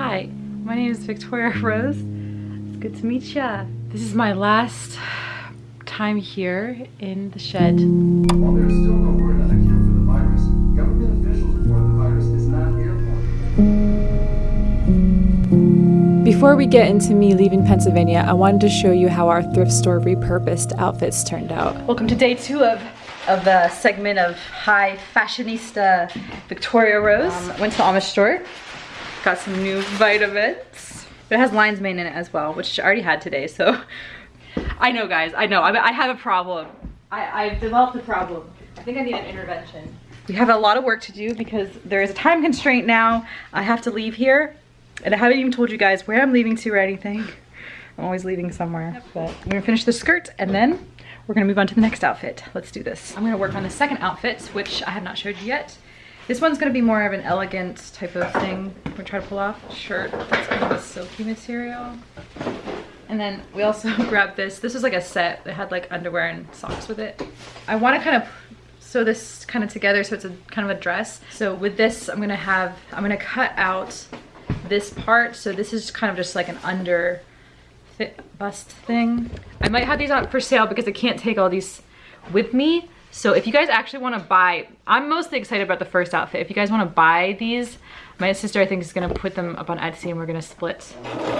Hi, my name is Victoria Rose. It's good to meet ya. This is my last time here in the shed. While there is still no word on a cure for the virus, government officials report the virus is not airborne. Before we get into me leaving Pennsylvania, I wanted to show you how our thrift store repurposed outfits turned out. Welcome to day two of of the segment of high fashionista Victoria Rose. Um, went to the Amish store, got some new vitamins. It has lion's mane in it as well, which I already had today, so. I know guys, I know, I, I have a problem. I, I've developed a problem. I think I need an intervention. We have a lot of work to do because there is a time constraint now. I have to leave here and I haven't even told you guys where I'm leaving to or anything. I'm always leaving somewhere, but I'm gonna finish the skirt and then we're gonna move on to the next outfit. Let's do this. I'm gonna work on the second outfit, which I have not showed you yet. This one's gonna be more of an elegant type of thing. We're gonna try to pull off shirt that's kind of a silky material. And then we also grabbed this. This was like a set that had like underwear and socks with it. I wanna kind of sew this kind of together so it's a kind of a dress. So with this, I'm gonna have, I'm gonna cut out this part. So this is kind of just like an under bust thing. I might have these on for sale because I can't take all these with me. So if you guys actually want to buy, I'm mostly excited about the first outfit. If you guys want to buy these, my sister I think is going to put them up on Etsy and we're going to split.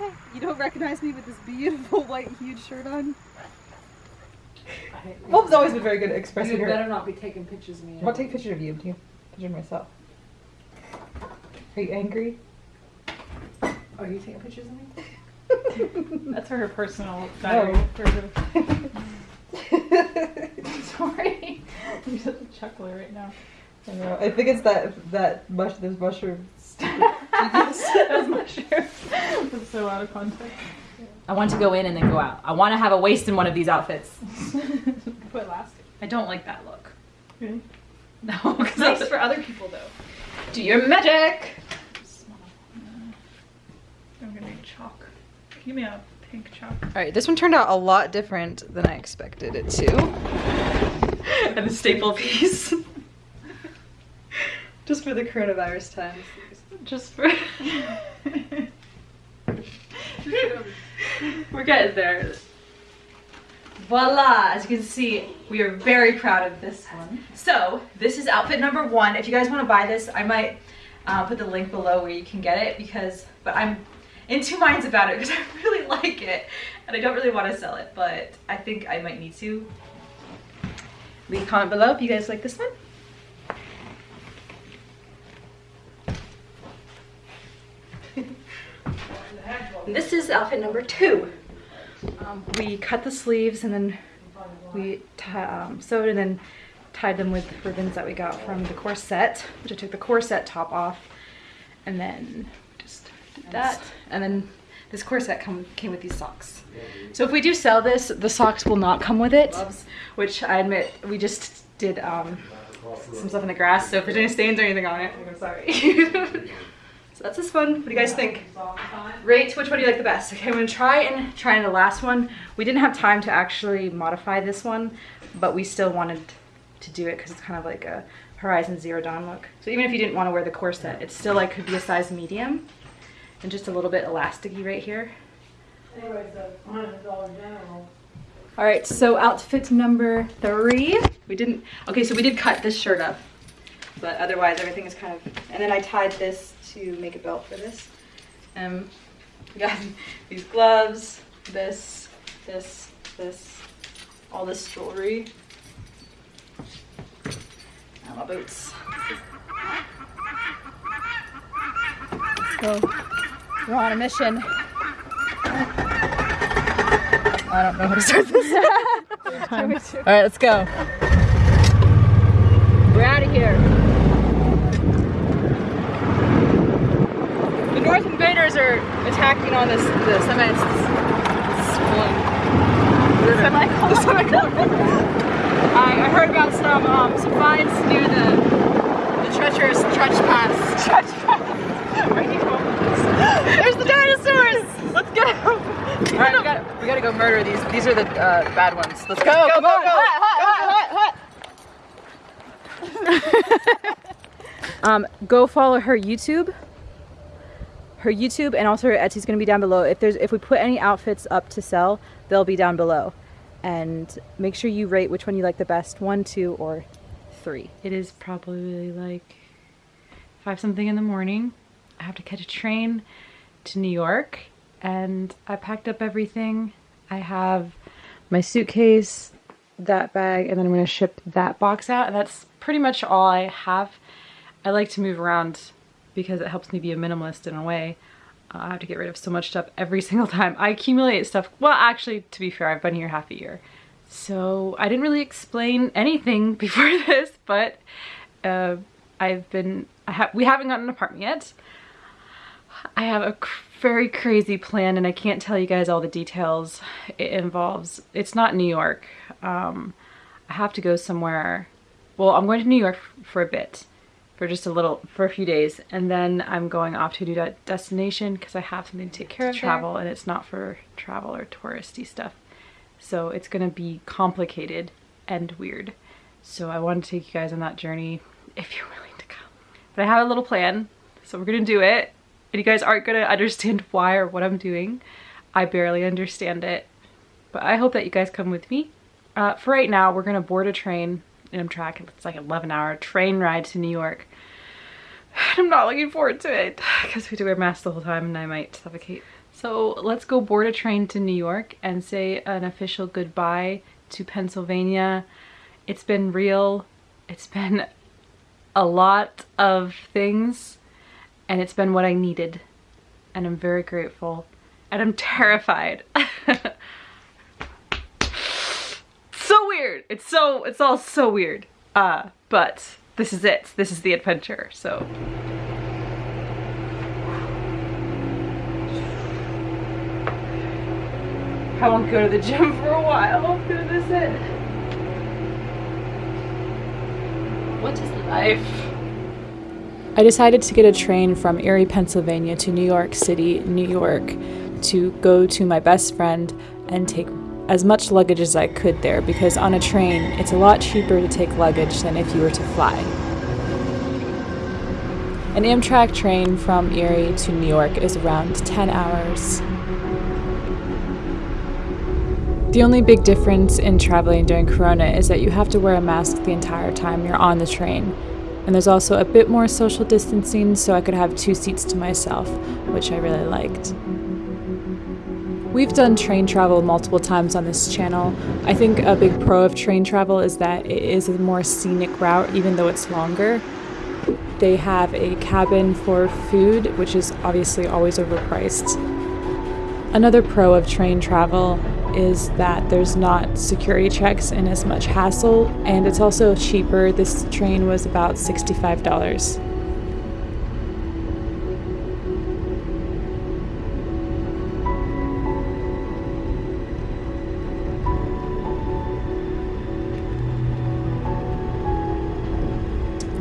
Okay, you don't recognize me with this beautiful white huge shirt on? Mom's always been very good at expressing You her. better not be taking pictures of me. I'll take a picture of you. Do you picture of myself? Are you angry? Are you taking pictures of me? That's for her personal oh. diary. Sorry. You're such a chuckler right now. I know. I think it's that that mush those mushrooms. those mushrooms. That's so out of context. I want to go in and then go out. I want to have a waist in one of these outfits. Put elastic. I don't like that look. Really? No, because Nice for other people though. do your magic. I'm gonna need chalk. Give me a pink chalk. All right, this one turned out a lot different than I expected it to. and a staple piece. Just for the coronavirus times. Just for. We're getting there. Voila! As you can see, we are very proud of this one. So, this is outfit number one. If you guys want to buy this, I might uh, put the link below where you can get it because, but I'm in two minds about it because I really like it and I don't really want to sell it, but I think I might need to. Leave a comment below if you guys like this one. this is outfit number two. Um, we cut the sleeves and then we um, sewed and then tied them with ribbons that we got from the corset, which I took the corset top off and then just did that. And then this corset come, came with these socks. So if we do sell this, the socks will not come with it, which I admit we just did um, some stuff in the grass. So if there's any stains or anything on it, I'm sorry. so that's this one. What do you guys think? Rate which one do you like the best. Okay, I'm gonna try and try the last one. We didn't have time to actually modify this one, but we still wanted to do it because it's kind of like a Horizon Zero Dawn look. So even if you didn't want to wear the corset, it still like could be a size medium and just a little bit elasticy right here. All right, so outfit number three. We didn't, okay, so we did cut this shirt up, but otherwise everything is kind of, and then I tied this to make a belt for this. Um, we got these gloves, this, this, this, all this jewelry. And my boots. Let's go. We're on a mission. I don't know how to start this. All right, let's go. We're out of here. North invaders are attacking on this the semi this one. The semicolon. I, I heard about some um, some finds near the the treacherous Trench Pass There's the dinosaurs! Let's go! Alright, we gotta, we gotta go murder these. These are the uh, bad ones. Let's go. Come on, hot, hot, hot, hot, um, go follow her YouTube. Her YouTube and also her Etsy is gonna be down below. If there's if we put any outfits up to sell, they'll be down below. And make sure you rate which one you like the best, one, two, or three. It is probably like five something in the morning. I have to catch a train to New York and I packed up everything. I have my suitcase, that bag, and then I'm gonna ship that box out and that's pretty much all I have. I like to move around because it helps me be a minimalist in a way. Uh, I have to get rid of so much stuff every single time. I accumulate stuff, well actually to be fair I've been here half a year. So I didn't really explain anything before this but uh, I've been, I ha we haven't gotten an apartment yet. I have a very crazy plan and I can't tell you guys all the details it involves. It's not New York. Um, I have to go somewhere. Well, I'm going to New York for a bit, for just a little, for a few days. And then I'm going off to a new destination because I have something to take care of travel and it's not for travel or touristy stuff. So it's going to be complicated and weird. So I want to take you guys on that journey if you're willing to come. But I have a little plan, so we're going to do it and you guys aren't gonna understand why or what I'm doing. I barely understand it, but I hope that you guys come with me. Uh, for right now, we're gonna board a train Amtrak. It's like 11 hour train ride to New York. I'm not looking forward to it because we have to wear masks the whole time and I might suffocate. So let's go board a train to New York and say an official goodbye to Pennsylvania. It's been real. It's been a lot of things and it's been what I needed and I'm very grateful and I'm terrified. so weird. It's so, it's all so weird. Uh, but this is it. This is the adventure. So. I won't go to the gym for a while. This is it. What is life? I decided to get a train from Erie, Pennsylvania to New York City, New York to go to my best friend and take as much luggage as I could there because on a train it's a lot cheaper to take luggage than if you were to fly. An Amtrak train from Erie to New York is around 10 hours. The only big difference in traveling during Corona is that you have to wear a mask the entire time you're on the train. And there's also a bit more social distancing so I could have two seats to myself, which I really liked. We've done train travel multiple times on this channel. I think a big pro of train travel is that it is a more scenic route even though it's longer. They have a cabin for food, which is obviously always overpriced. Another pro of train travel is that there's not security checks and as much hassle, and it's also cheaper. This train was about $65.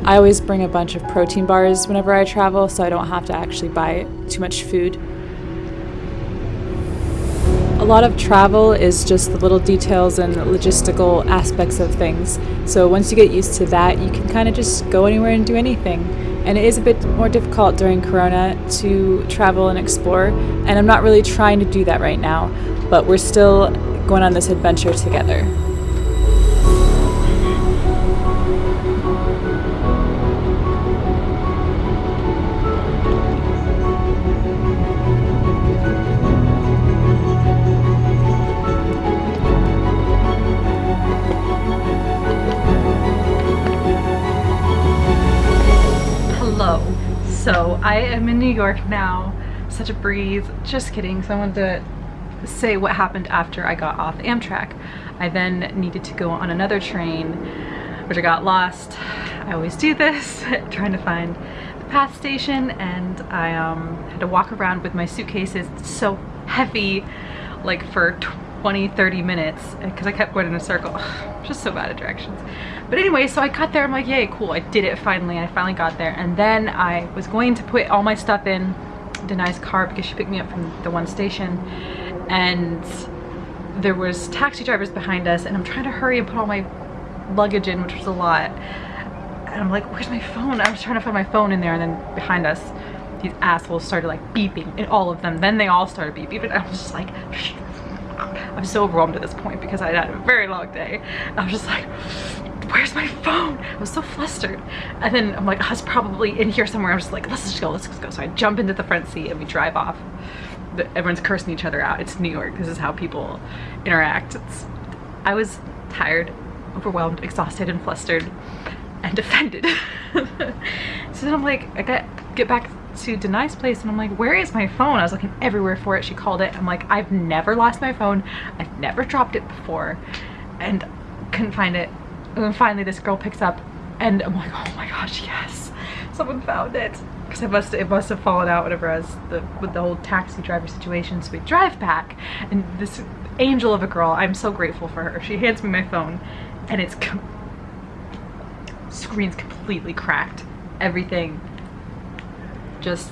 I always bring a bunch of protein bars whenever I travel so I don't have to actually buy too much food A lot of travel is just the little details and logistical aspects of things. So once you get used to that, you can kind of just go anywhere and do anything. And it is a bit more difficult during Corona to travel and explore. And I'm not really trying to do that right now, but we're still going on this adventure together. York now. Such a breeze. Just kidding. So I wanted to say what happened after I got off Amtrak. I then needed to go on another train, which I got lost. I always do this, trying to find the path station, and I um, had to walk around with my suitcases. It's so heavy, like for 20, 30 minutes because I kept going in a circle. I'm just so bad at directions. But anyway, so I got there. I'm like, yay, cool. I did it finally. I finally got there. And then I was going to put all my stuff in Denai's car because she picked me up from the one station. And there was taxi drivers behind us and I'm trying to hurry and put all my luggage in, which was a lot. And I'm like, where's my phone? I was trying to find my phone in there and then behind us, these assholes started like beeping and all of them. Then they all started beeping and I was just like, I'm so overwhelmed at this point because I had a very long day. I was just like, where's my phone? I was so flustered. And then I'm like, oh, I was probably in here somewhere. I'm just like, let's just go, let's just go. So I jump into the front seat and we drive off. Everyone's cursing each other out. It's New York. This is how people interact. It's, I was tired, overwhelmed, exhausted, and flustered and offended. so then I'm like, I got get back to Denai's place and I'm like, where is my phone? I was looking everywhere for it. She called it. I'm like, I've never lost my phone. I've never dropped it before and couldn't find it. And then finally this girl picks up and I'm like, oh my gosh, yes, someone found it. Because it must, it must have fallen out whatever as the with the whole taxi driver situation. So we drive back and this angel of a girl, I'm so grateful for her. She hands me my phone and it's com screen's completely cracked. Everything just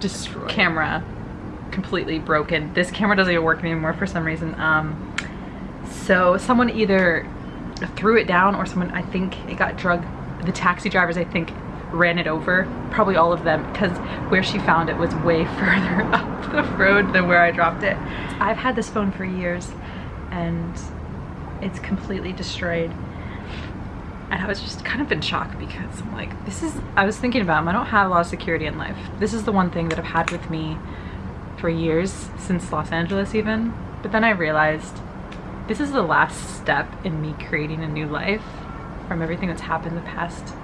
destroyed. Camera completely broken. This camera doesn't even work anymore for some reason. Um, so someone either threw it down or someone, I think it got drug. The taxi drivers, I think, ran it over. Probably all of them because where she found it was way further up the road than where I dropped it. I've had this phone for years and it's completely destroyed and I was just kind of in shock because I'm like, this is, I was thinking about them. I don't have a lot of security in life. This is the one thing that I've had with me for years, since Los Angeles even. But then I realized this is the last step in me creating a new life from everything that's happened the past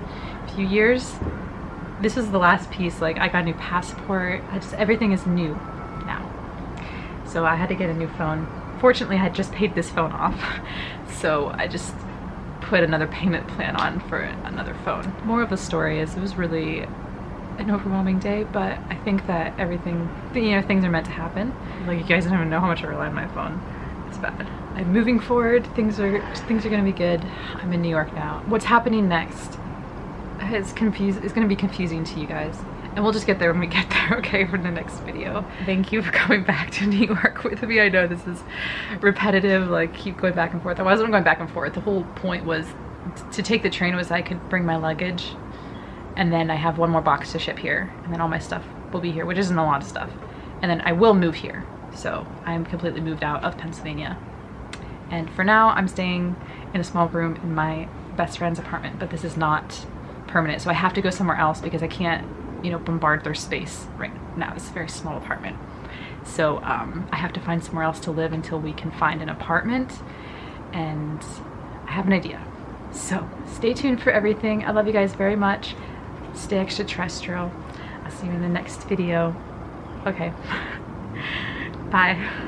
few years. This is the last piece, like I got a new passport. I just, everything is new now. So I had to get a new phone. Fortunately, I had just paid this phone off. So I just put another payment plan on for another phone. More of the story is it was really an overwhelming day, but I think that everything, you know, things are meant to happen. Like you guys don't even know how much I rely on my phone. It's bad. I'm moving forward. Things are things are gonna be good. I'm in New York now. What's happening next is confused. It's gonna be confusing to you guys. And we'll just get there when we get there, okay, for the next video. Thank you for coming back to New York with me. I know this is repetitive, like keep going back and forth. I wasn't going back and forth. The whole point was to take the train was I could bring my luggage and then I have one more box to ship here and then all my stuff will be here, which isn't a lot of stuff. And then I will move here. So I'm completely moved out of Pennsylvania. And for now, I'm staying in a small room in my best friend's apartment, but this is not permanent. So I have to go somewhere else because I can't you know, bombard their space right now. It's a very small apartment. So um, I have to find somewhere else to live until we can find an apartment and I have an idea. So stay tuned for everything. I love you guys very much. Stay extraterrestrial. I'll see you in the next video. Okay. Bye.